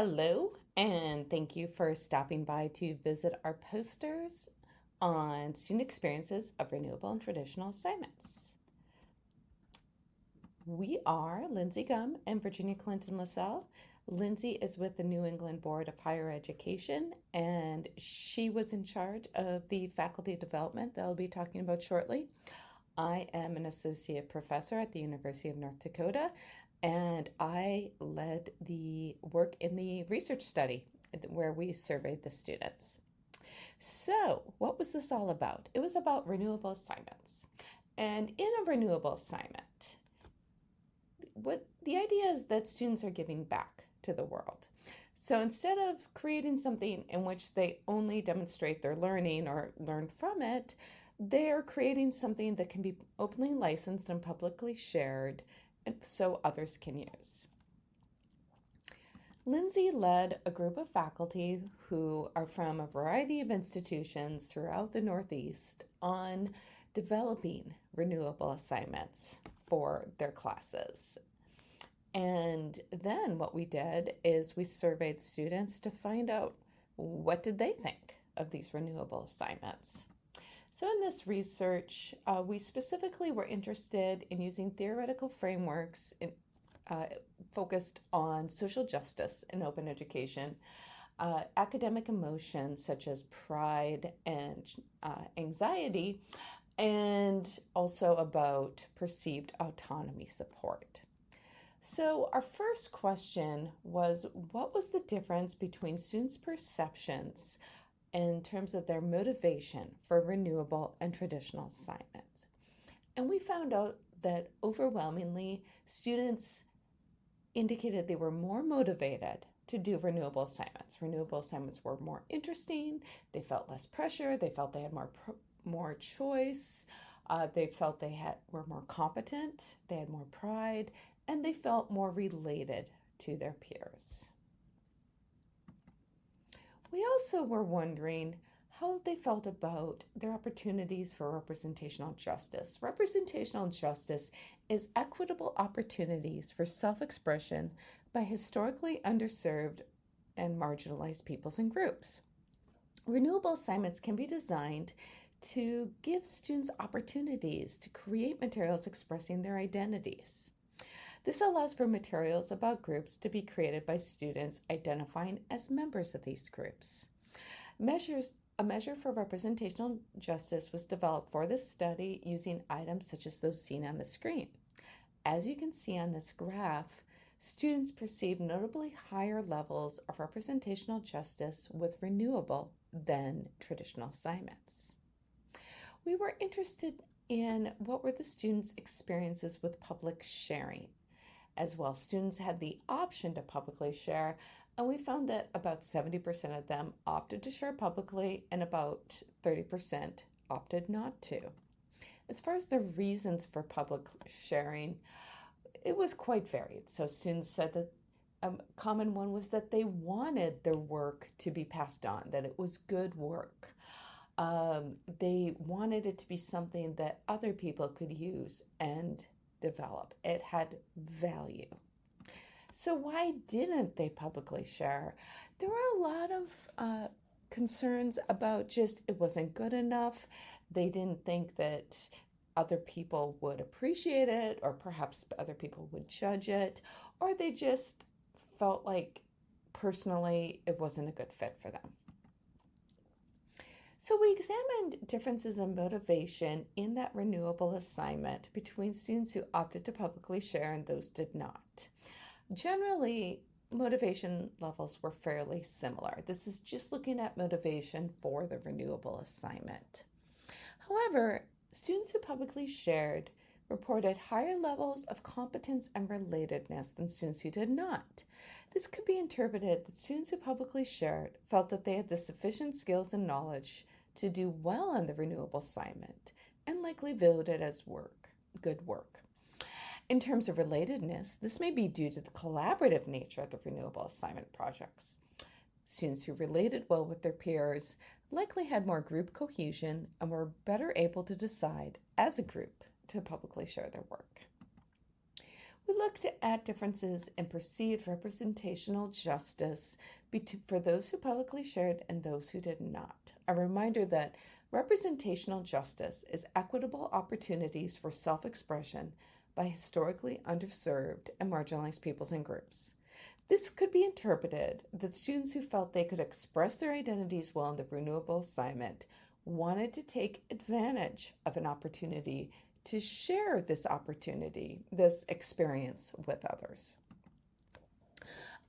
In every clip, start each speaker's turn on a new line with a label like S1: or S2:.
S1: Hello, and thank you for stopping by to visit our posters on student experiences of renewable and traditional assignments. We are Lindsey Gumb and Virginia Clinton Lisell. Lindsey is with the New England Board of Higher Education, and she was in charge of the faculty development that I'll be talking about shortly. I am an associate professor at the University of North Dakota, and I led the work in the research study where we surveyed the students. So, what was this all about? It was about renewable assignments. And in a renewable assignment, what the idea is that students are giving back to the world. So instead of creating something in which they only demonstrate their learning or learn from it, they're creating something that can be openly licensed and publicly shared so others can use. Lindsey led a group of faculty who are from a variety of institutions throughout the Northeast on developing renewable assignments for their classes. And then what we did is we surveyed students to find out what did they think of these renewable assignments. So in this research, uh, we specifically were interested in using theoretical frameworks in, uh, focused on social justice in open education, uh, academic emotions such as pride and uh, anxiety, and also about perceived autonomy support. So, our first question was what was the difference between students' perceptions in terms of their motivation for renewable and traditional assignments. And we found out that overwhelmingly students indicated they were more motivated to do renewable assignments. Renewable assignments were more interesting, they felt less pressure, they felt they had more more choice, uh, they felt they had were more competent, they had more pride, and they felt more related to their peers. We also were wondering how they felt about their opportunities for representational justice. Representational justice is equitable opportunities for self expression by historically underserved and marginalized peoples and groups. Renewable assignments can be designed to give students opportunities to create materials expressing their identities. This allows for materials about groups to be created by students identifying as members of these groups. Measures a measure for representational justice was developed for this study using items such as those seen on the screen. As you can see on this graph, students perceive notably higher levels of representational justice with renewable than traditional assignments. We were interested in what were the students' experiences with public sharing as well. Students had the option to publicly share, and we found that about 70% of them opted to share publicly and about 30% opted not to. As far as the reasons for public sharing, it was quite varied. So students said that a common one was that they wanted their work to be passed on, that it was good work. Um, they wanted it to be something that other people could use and develop. It had value. So, why didn't they publicly share? There were a lot of uh, concerns about just it wasn't good enough. They didn't think that other people would appreciate it, or perhaps other people would judge it, or they just felt like personally it wasn't a good fit for them. So we examined differences in motivation in that renewable assignment between students who opted to publicly share and those did not. Generally, motivation levels were fairly similar. This is just looking at motivation for the renewable assignment. However, students who publicly shared reported higher levels of competence and relatedness than students who did not. This could be interpreted that students who publicly shared felt that they had the sufficient skills and knowledge to do well on the renewable assignment and likely viewed it as work, good work. In terms of relatedness, this may be due to the collaborative nature of the renewable assignment projects. Students who related well with their peers likely had more group cohesion and were better able to decide as a group to publicly share their work. We looked at differences in perceived representational justice for those who publicly shared and those who did not. A reminder that representational justice is equitable opportunities for self expression by historically underserved and marginalized peoples and groups. This could be interpreted that students who felt they could express their identities well in the renewable assignment wanted to take advantage of an opportunity to share this opportunity, this experience with others.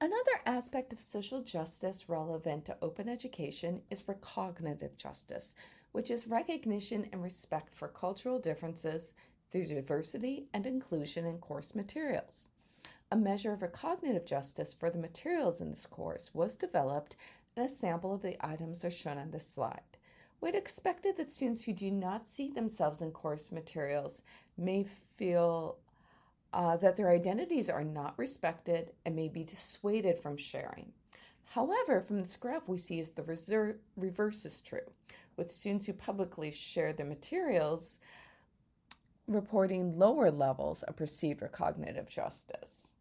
S1: Another aspect of social justice relevant to open education is recognitive justice, which is recognition and respect for cultural differences through diversity and inclusion in course materials. A measure of recognitive justice for the materials in this course was developed, and a sample of the items are shown on this slide. We'd expected that students who do not see themselves in course materials may feel uh, that their identities are not respected and may be dissuaded from sharing. However, from this graph, we see is the reverse is true, with students who publicly share their materials reporting lower levels of perceived recognitive justice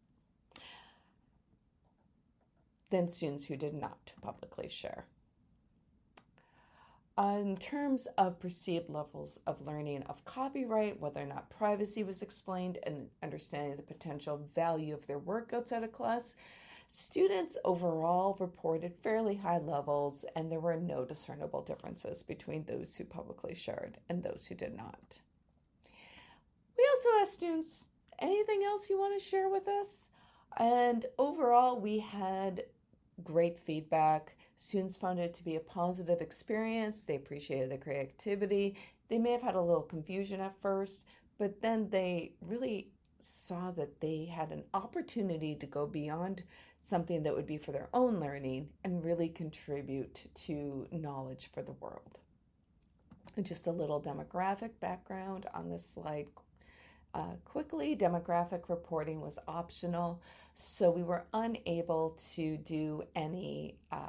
S1: than students who did not publicly share. In terms of perceived levels of learning of copyright, whether or not privacy was explained, and understanding the potential value of their work outside of class, students overall reported fairly high levels, and there were no discernible differences between those who publicly shared and those who did not. We also asked students, anything else you want to share with us? And overall, we had great feedback. Students found it to be a positive experience. They appreciated the creativity. They may have had a little confusion at first, but then they really saw that they had an opportunity to go beyond something that would be for their own learning and really contribute to knowledge for the world. And just a little demographic background on this slide uh, quickly. Demographic reporting was optional, so we were unable to do any uh,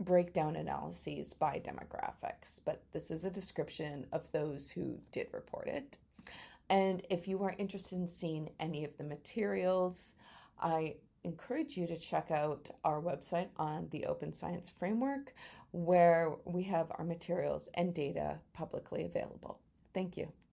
S1: breakdown analyses by demographics, but this is a description of those who did report it. And if you are interested in seeing any of the materials, I encourage you to check out our website on the Open Science Framework, where we have our materials and data publicly available. Thank you.